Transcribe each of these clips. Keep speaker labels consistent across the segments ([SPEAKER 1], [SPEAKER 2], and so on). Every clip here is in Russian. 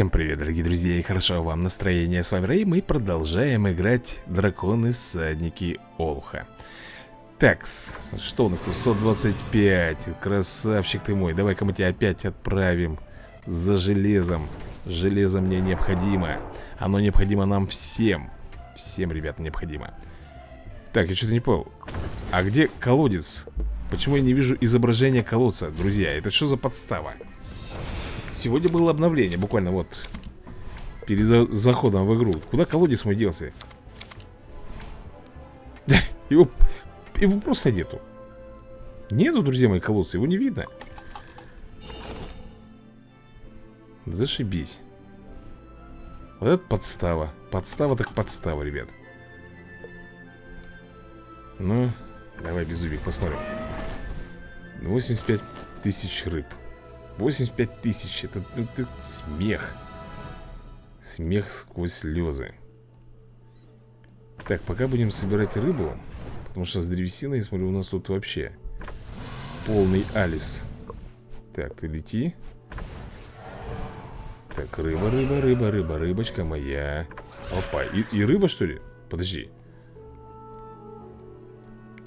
[SPEAKER 1] Всем привет, дорогие друзья, и хорошо вам настроение. С вами Рэй, мы продолжаем играть Драконы-всадники Олха. Такс, что у нас тут? 125, красавчик ты мой. Давай-ка мы тебя опять отправим за железом. Железо мне необходимо. Оно необходимо нам всем. Всем, ребята, необходимо. Так, я что-то не понял. А где колодец? Почему я не вижу изображения колодца, друзья? Это что за подстава? Сегодня было обновление, буквально вот Перед за заходом в игру. Куда колодец мой делся? Его, его просто нету. Нету, друзья мои, колодца Его не видно. Зашибись. Вот это подстава. Подстава так подстава, ребят. Ну, давай беззубик посмотрим. 85 тысяч рыб 85 тысяч, это, это, смех. Смех сквозь слезы. Так, пока будем собирать рыбу Потому что с древесиной, я смотрю, у нас тут вообще Полный алис. Так, ты лети. Так, рыба, рыба, рыба, рыба, рыбочка моя. Опа, и, и рыба что ли? Подожди.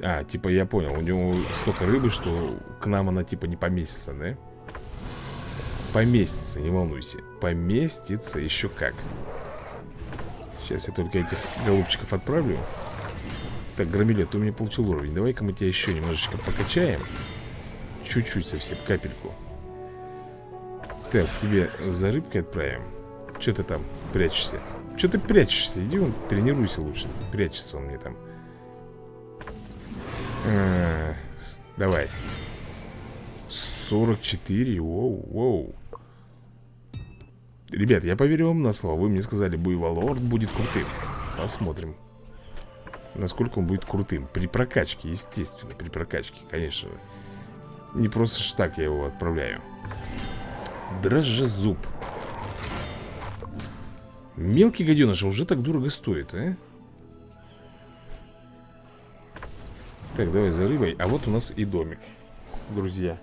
[SPEAKER 1] А, типа я понял, у него столько рыбы, что к нам она типа не поместится, да? Поместится, не волнуйся. Поместится еще как. Сейчас я только этих голубчиков отправлю. Так, Громилет, ты у меня получил уровень. Давай-ка мы тебя еще немножечко покачаем. Чуть-чуть совсем, капельку. Так, тебе за рыбкой отправим. Че ты там прячешься? Че ты прячешься? Иди вон, тренируйся лучше. Прячется он мне там. -а Давай. 44, воу, воу Ребят, я поверю вам на слово. Вы мне сказали, Буйволорд будет крутым. Посмотрим Насколько он будет крутым. При прокачке, естественно, при прокачке, конечно Не просто ж так я его отправляю. Дрожжезуб. Мелкий гаденыш уже так дорого стоит, а? Так, давай за рыбой А вот у нас и домик Друзья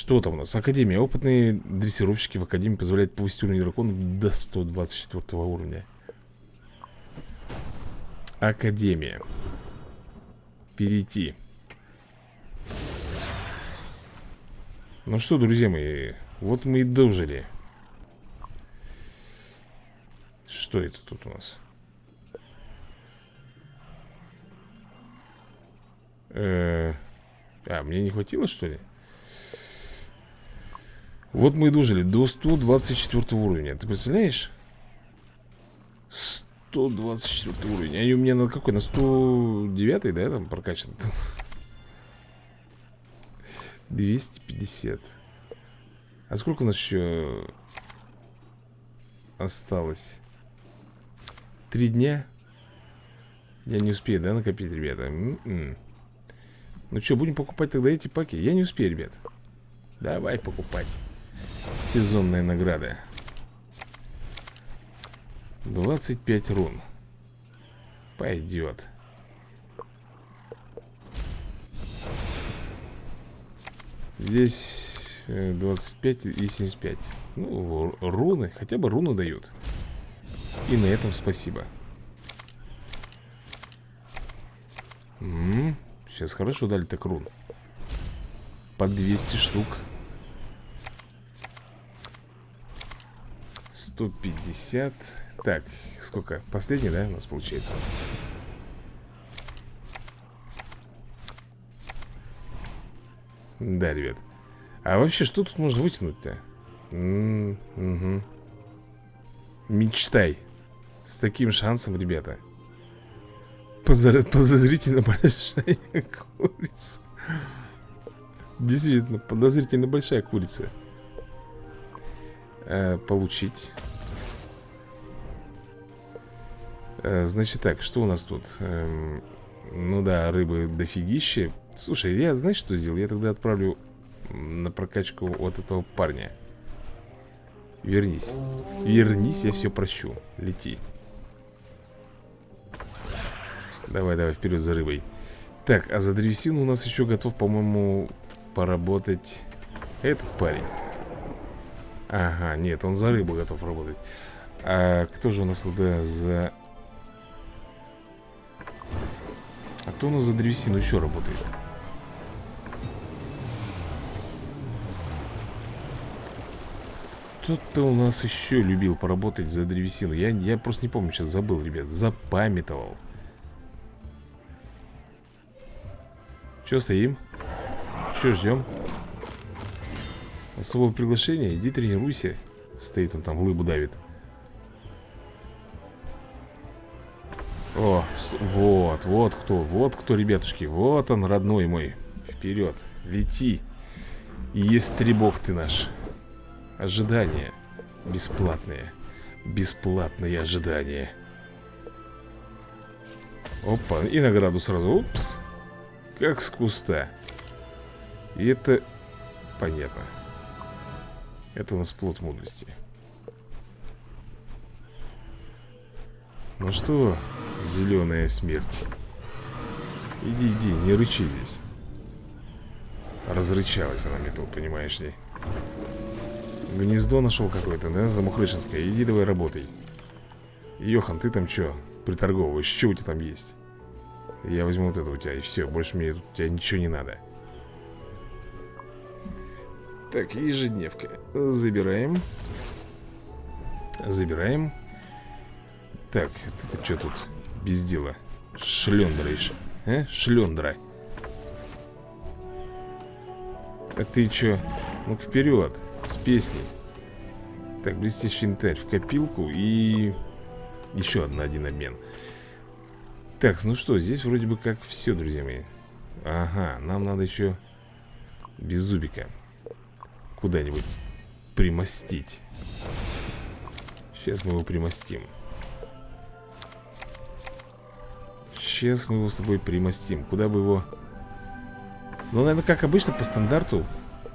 [SPEAKER 1] что там у нас? Академия. Опытные дрессировщики в Академии позволяют повысить уровень дракона до 124 уровня. Академия. Перейти. Ну что, друзья мои, вот мы и дожили. Что это тут у нас? Э -э а, мне не хватило, что ли? Вот мы и дожили до 124 уровня Ты представляешь? 124 уровень Они у меня на какой? На 109 да, там прокачан 250 А сколько у нас еще Осталось Три дня Я не успею, да, накопить, ребята М -м -м. Ну что, будем покупать тогда эти паки? Я не успею, ребят Давай покупать Сезонная награда 25 рун. Пойдет Здесь 25 э, и 75 Ну, руны, хотя бы руну дают. И на этом спасибо. М -м, Сейчас хорошо дали так рун. По 200 штук 150 Так, сколько? Последний, да, у нас получается? Да, ребят А вообще, что тут можно вытянуть-то? Угу. Мечтай С таким шансом, ребята Подозрительно большая курица Действительно, подозрительно большая курица э, Получить значит так, что у нас тут? Эм, ну да, рыбы дофигище Слушай, я знаешь, что сделал? Я тогда отправлю на прокачку вот этого парня. Вернись. Вернись, я все прощу. Лети. Давай, давай, вперед за рыбой. Так, а за древесину у нас еще готов, по-моему, поработать этот парень. Ага, нет, он за рыбу готов работать. А кто же у нас тогда за... Кто у нас за древесину еще работает? Кто-то у нас еще любил поработать за древесину я, я просто не помню, сейчас забыл, ребят Запамятовал Че стоим? Че ждем? Особое приглашение? Иди тренируйся Стоит он там, лыбу давит О, вот, вот кто, вот кто, ребятушки Вот он, родной мой. Вперед, лети. Естребок ты наш. Ожидание Бесплатное Бесплатное ожидание. Опа, и награду сразу. Упс Как с куста. И это понятно. Это у нас плод мудрости Ну что, зеленая смерть Иди, иди, не рычи здесь Разрычалась она метал, понимаешь ли Гнездо нашел какое-то, да? Замухрышинское. Иди давай работай. Йохан, ты там что? Приторговываешь. Что у тебя там есть? Я возьму вот это у тебя, и все. Больше мне тут у тебя ничего не надо. Так, ежедневка. Забираем. Забираем. Так, ты, что тут без дела? Шлендраешь. А? Шлендра. А ты что? Ну-ка вперед. С песней Так, блестящий янтарь в копилку И еще одна один обмен Так, ну что, здесь вроде бы как все, друзья мои Ага, нам надо еще Без зубика Куда-нибудь примостить Сейчас мы его примостим Сейчас мы его с собой примостим. Куда бы его... Ну, наверное, как обычно, по стандарту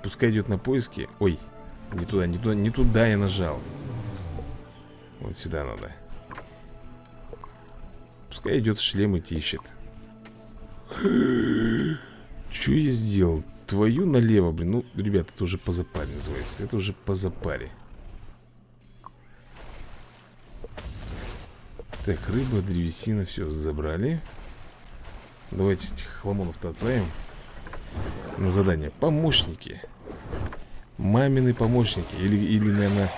[SPEAKER 1] Пускай идет на поиски. Ой, не туда, не туда, не туда я нажал. Вот сюда надо. Пускай идет шлем и ищет Что я сделал? Твою налево, блин. Ну, ребята, это уже по запаре называется. Это уже по запаре Так, рыба, древесина, все, забрали. Давайте этих хламонов-то отправим На задание. Помощники. Мамины помощники. Или, или наверное,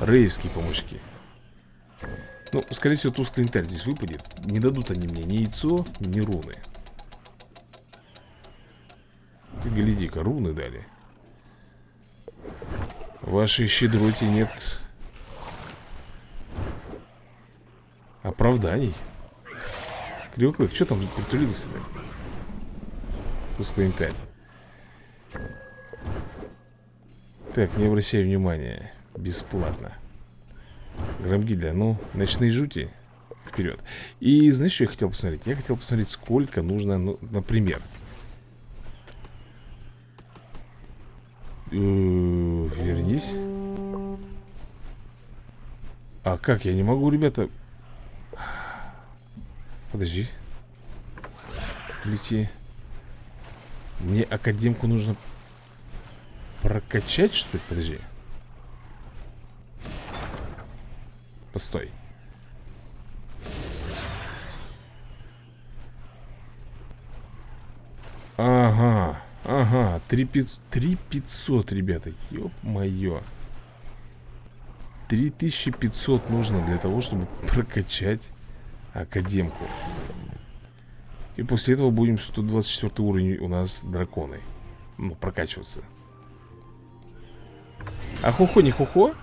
[SPEAKER 1] рейвские помощники. Ну, скорее всего, тусклый янтарь здесь выпадет. Не дадут они мне ни яйцо, ни руны. Ты гляди-ка, руны дали. Вашей щедроте нет Оправданий. Кривоклык, что там притулился-то? Тусклый янтарь Так, не обращай внимания. Бесплатно. Громгильда, ну, ночные жути. Вперед И знаешь, что я хотел посмотреть? Я хотел посмотреть, сколько нужно, ну, например. Э, Вернись. А как, я не могу, ребята Подожди Лети Мне академку нужно Прокачать, что ли? Подожди. Постой. Ага, ага, 3500, ребята, ёп-моё 3500 нужно для того, чтобы прокачать Академку И после этого будем 124 уровень у нас драконы Ну, прокачиваться а хухо не хухо?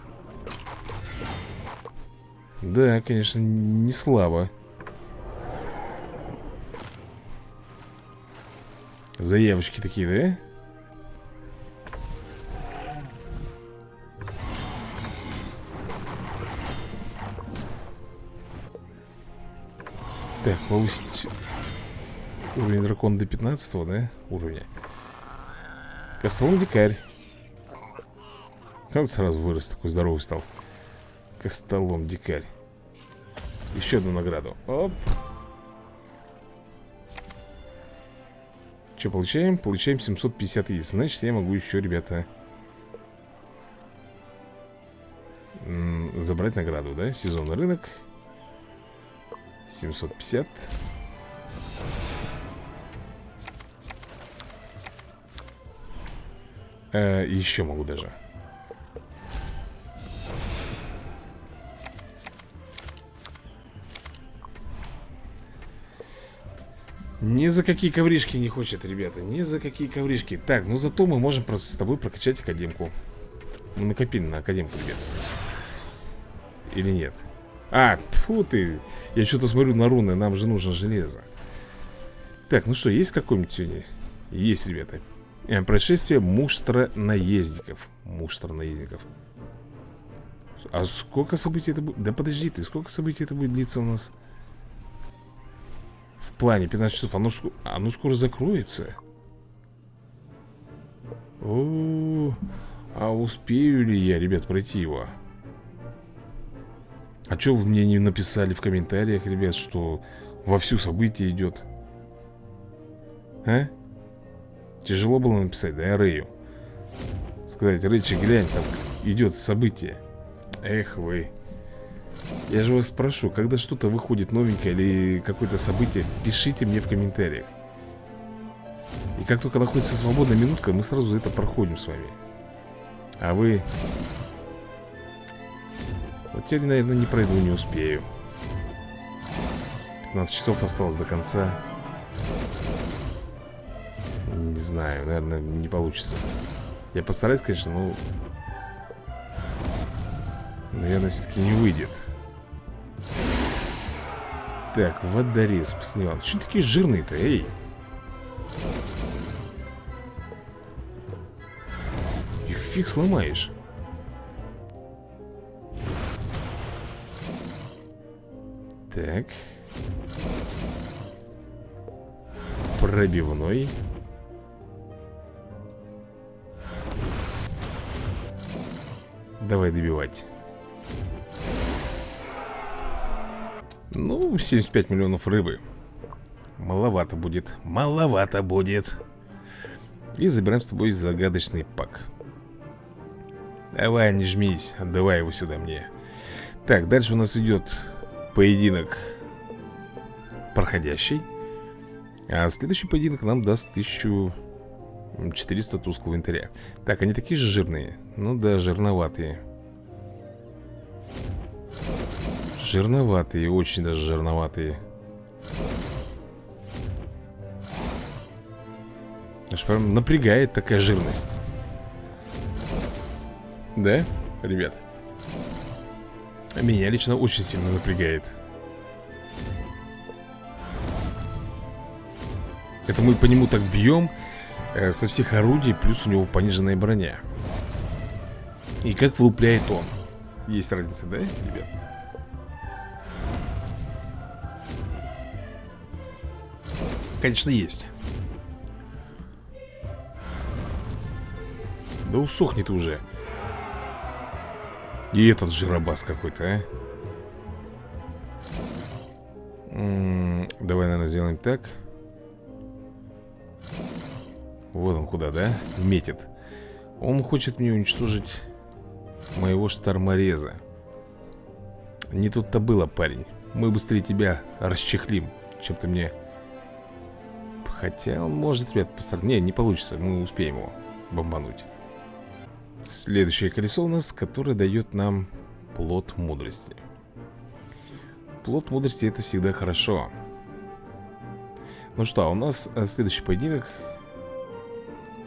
[SPEAKER 1] Да, конечно, не слабо Заявочки такие, да? Так, повысить уровень дракона до 15 да? Уровня? Костолом дикарь. Как сразу вырос, такой здоровый стал. Костолом дикарь. Еще одну награду. Оп. Что получаем? Получаем 750 яиц. Значит, я могу еще, ребята забрать награду, да? Сезонный рынок 750 э, Еще могу даже. Ни за какие ковришки не хочет, ребята Ни за какие ковришки. Так, ну зато мы можем просто с тобой прокачать академку. Мы накопили на академку, ребят Или нет? А, фу ты Я что-то смотрю на руны, нам же нужно железо Так, ну что, есть какой-нибудь? Есть, ребята э, Происшествие муштра наездников Муштра наездников А сколько событий это будет? Да подожди ты, сколько событий это будет длиться у нас? В плане 15 часов Оно, оно скоро закроется О, -о, -о. А успею ли я, ребят, пройти его? А что вы мне не написали в комментариях, ребят, что вовсю событие идет? А? Тяжело было написать, да, Рэю? Сказать, Рэйчи, глянь, там идет событие Эх вы я же вас спрошу, когда что-то выходит новенькое или какое-то событие, пишите мне в комментариях. И как только находится свободная минутка, мы сразу это проходим с вами. А вы... Вот теперь, наверное, не пройду, не успею. 15 часов осталось до конца. Не знаю, наверное, не получится. Я постараюсь, конечно, но... Наверное, все-таки не выйдет. Так, водорез посливал. Чего такие жирные-то, эй? Их фиг сломаешь. Так. Пробивной. Давай добивать. Ну, 75 миллионов рыбы Маловато будет Маловато будет И забираем с тобой загадочный пак Давай, не жмись Отдавай его сюда мне Так, дальше у нас идет Поединок Проходящий А следующий поединок нам даст 1400 тусклого инвентаря Так, они такие же жирные Ну да, жирноватые. Жирноватые, очень даже жирноватые. Аж прям напрягает такая жирность. Да, ребят? Меня лично очень сильно напрягает. Это мы по нему так бьем э, Со всех орудий Плюс у него пониженная броня. И как влупляет он. Есть разница, да, ребят? конечно, есть. Да усохнет уже И этот жиробас какой-то, а? Давай, наверное, сделаем так. Вот он куда, да? Метит. Он хочет мне уничтожить Моего штормореза. Не тут-то было, парень. Мы быстрее тебя расчехлим Чем ты мне. Хотя он может, ребят, постараться. Не, не получится, мы успеем его бомбануть. Следующее колесо у нас, которое дает нам плод мудрости. Плод мудрости это всегда хорошо. Ну что, у нас э, следующий поединок,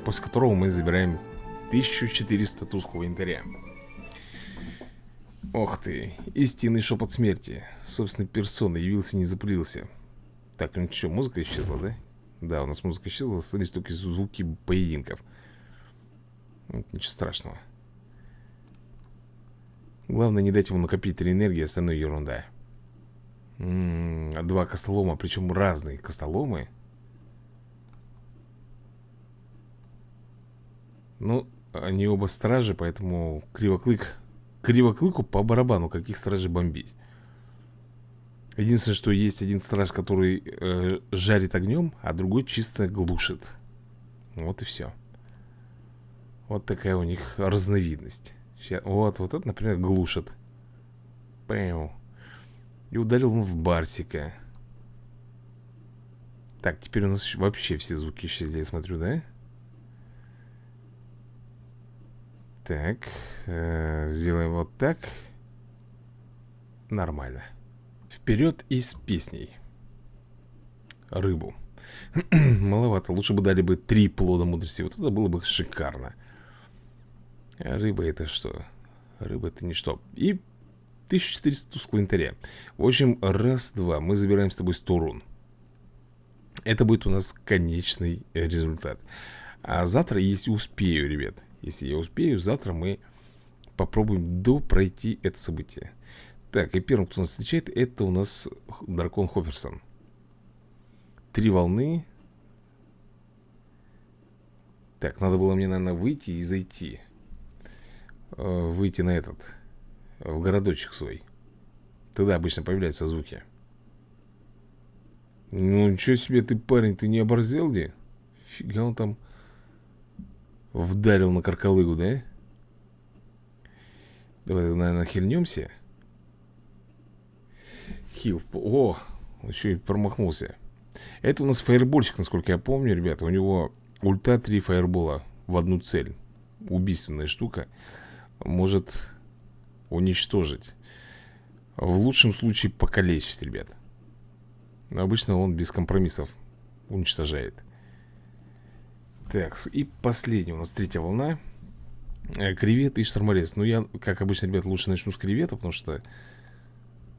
[SPEAKER 1] после которого мы забираем 1400 тусклого янтаря. Ох ты, истинный шепот смерти. Собственной персоной явился, не запылился. Так, ну что, музыка исчезла, да? Да, у нас музыка исчезла, остались только звуки поединков. Ничего страшного. Главное не дать ему накопить три энергии, остальное ерунда. М -м, два костолома, причем разные костоломы. Ну, они оба стражи, поэтому кривоклык... Кривоклыку по барабану, каких стражей бомбить. Единственное, что есть один страж, который э, жарит огнем, а другой чисто глушит. Вот и все. Вот такая у них разновидность. Сейчас, вот, вот это, например, глушит. Пэу. И ударил он в Барсика. Так, теперь у нас вообще все звуки исчезли, я смотрю, да? Так, э, сделаем вот так. Нормально. Вперед и с песней. Рыбу. Маловато. Лучше бы дали бы три плода мудрости. Вот это было бы шикарно. Рыба это что? Рыба это ничто. И 1400 тусклого инвентаря. В общем, раз-два. Мы забираем с тобой 100 рун. Это будет у нас конечный результат. А завтра, если успею, ребят, если я успею, завтра мы попробуем допройти это событие. Так, и первым, кто нас встречает, это у нас дракон Хоферсон. Три волны. Так, надо было мне, наверное, выйти и зайти. Э, выйти на этот, в городочек свой. Тогда обычно появляются звуки. Ну, ничего себе ты, парень, ты не оборзел где? Фига он там вдарил на каркалыгу, да? Давай, наверное, хильнемся. Хил. О, еще и промахнулся. Это у нас фаербольщик, насколько я помню, ребята. У него ульта 3 фаербола в одну цель. Убийственная штука. Может уничтожить. В лучшем случае покалечить, ребят. Но обычно он без компромиссов уничтожает. Так, и последняя у нас третья волна. Э, кревет и шторморез. Ну, я, как обычно, ребят, лучше начну с кревета, потому что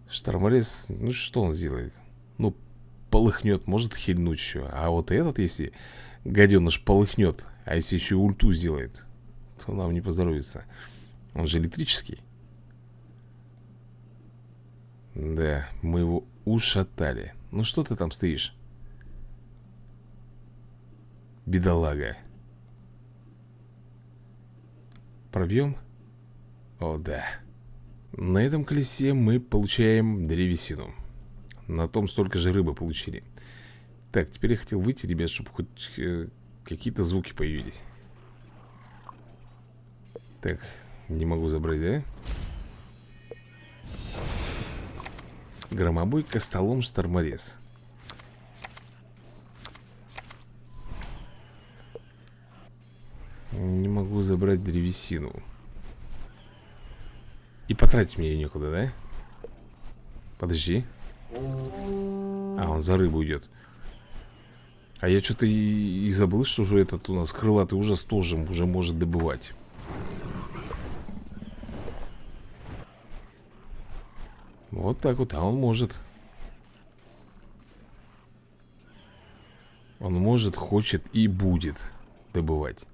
[SPEAKER 1] шторморез, ну, что он сделает? Ну, полыхнет, может хильнуть еще. А вот этот, если гаденыш полыхнет, а если еще и ульту сделает, то нам не поздоровится. Он же электрический. Да, мы его ушатали. Ну что ты там стоишь? Бедолага. Пробьем? О, да. На этом колесе мы получаем древесину. На том столько же рыбы получили Так, теперь я хотел выйти, ребят, чтобы хоть э, какие-то звуки появились Так, не могу забрать, да? Громобой, костолом, шторморез. Не могу забрать древесину. И потратить мне ее некуда, да? Подожди. А, он за рыбу идет А я что-то и, и забыл, что же этот у нас крылатый ужас тоже уже может добывать Вот так вот, а он может. Он может, хочет и будет добывать.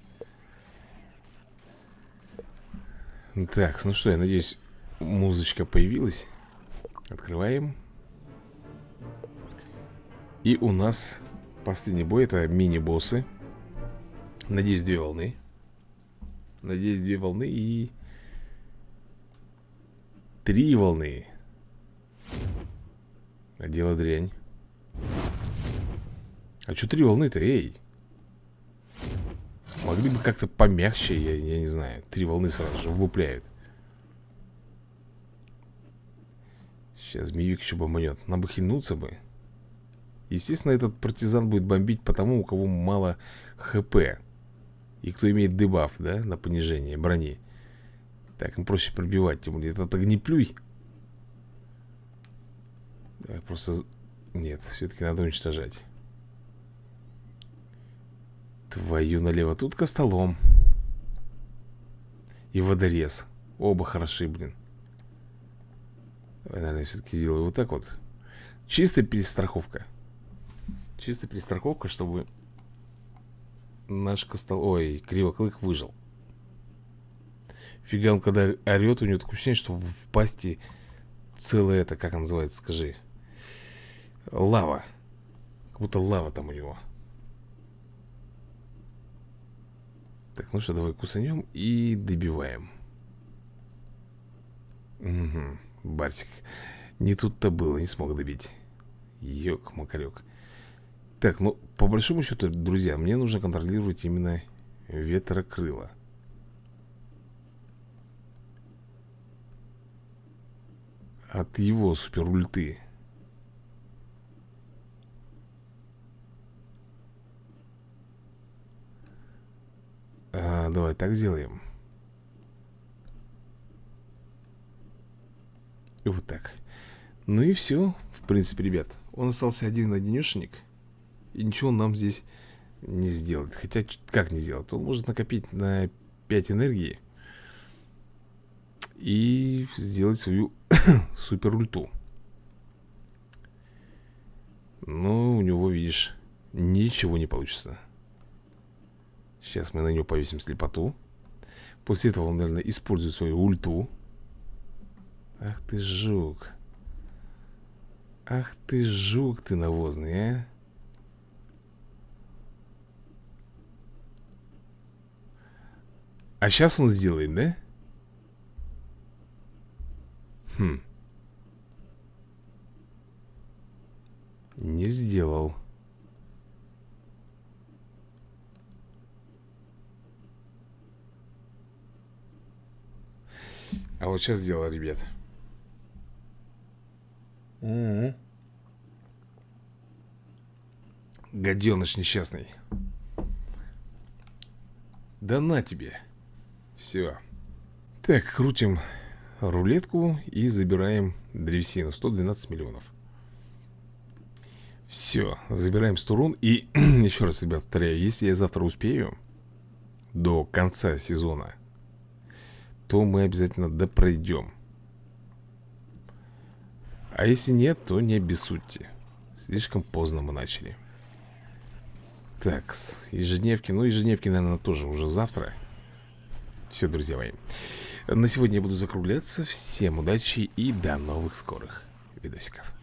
[SPEAKER 1] Так, ну что, я надеюсь, музычка появилась. Открываем. И у нас последний бой Это мини-боссы. Надеюсь, две волны. Надеюсь, две волны и... Три волны дело дрянь. А что три волны-то, эй? Могли бы как-то помягче, я, я не знаю. Три волны сразу же влупляют. Сейчас змеюк еще бомбанет Нам бы хильнуться бы. Естественно, этот партизан будет бомбить по тому, у кого мало хп. И кто имеет дебаф, да, на понижение брони. Так, им проще пробивать, тем более. Этот огнеплюй Давай просто... Нет, все-таки надо уничтожать. Твою налево, тут костолом. И водорез. Оба хороши, блин. Давай, наверное, все-таки сделаю вот так вот. Чистая перестраховка. Чисто перестраховка, чтобы наш костол... Ой, кривоклык выжил. Фига он, когда орет, у него такое ощущение, что в пасти целое это, как называется, скажи. Лава. Как будто лава там у него. Так, ну что, давай кусанем и добиваем. Угу, Барсик. Не тут-то было, не смог добить. Ёк-макарёк. Так, ну, по большому счету, друзья, мне нужно контролировать именно ветрокрыло. От его супер ульты а, Давай так сделаем. И вот так. Ну и все, в принципе, ребят. Он остался один-одинешенек И ничего он нам здесь не сделает. Хотя, как не сделать? Он может накопить на 5 энергии И сделать свою супер ульту Но у него, видишь, ничего не получится Сейчас мы на него повесим слепоту. После этого он, наверное, использует свою ульту. Ах ты жук. Ах ты жук ты навозный, а. А сейчас он сделает, да? Хм. Не сделал А вот сейчас сделал, ребят Угу. Гаденыш несчастный. Да на тебе. Все. Так, крутим рулетку и забираем древесину. 112 миллионов. Все, забираем 100 рун. И еще раз, ребят, повторяю, если я завтра успею до конца сезона, то мы обязательно допройдем. А если нет, то не обессудьте. Слишком поздно мы начали. Так, ежедневки Ну, ежедневки, наверное, тоже уже завтра. Все, друзья мои. На сегодня я буду закругляться. Всем удачи и до новых скорых видосиков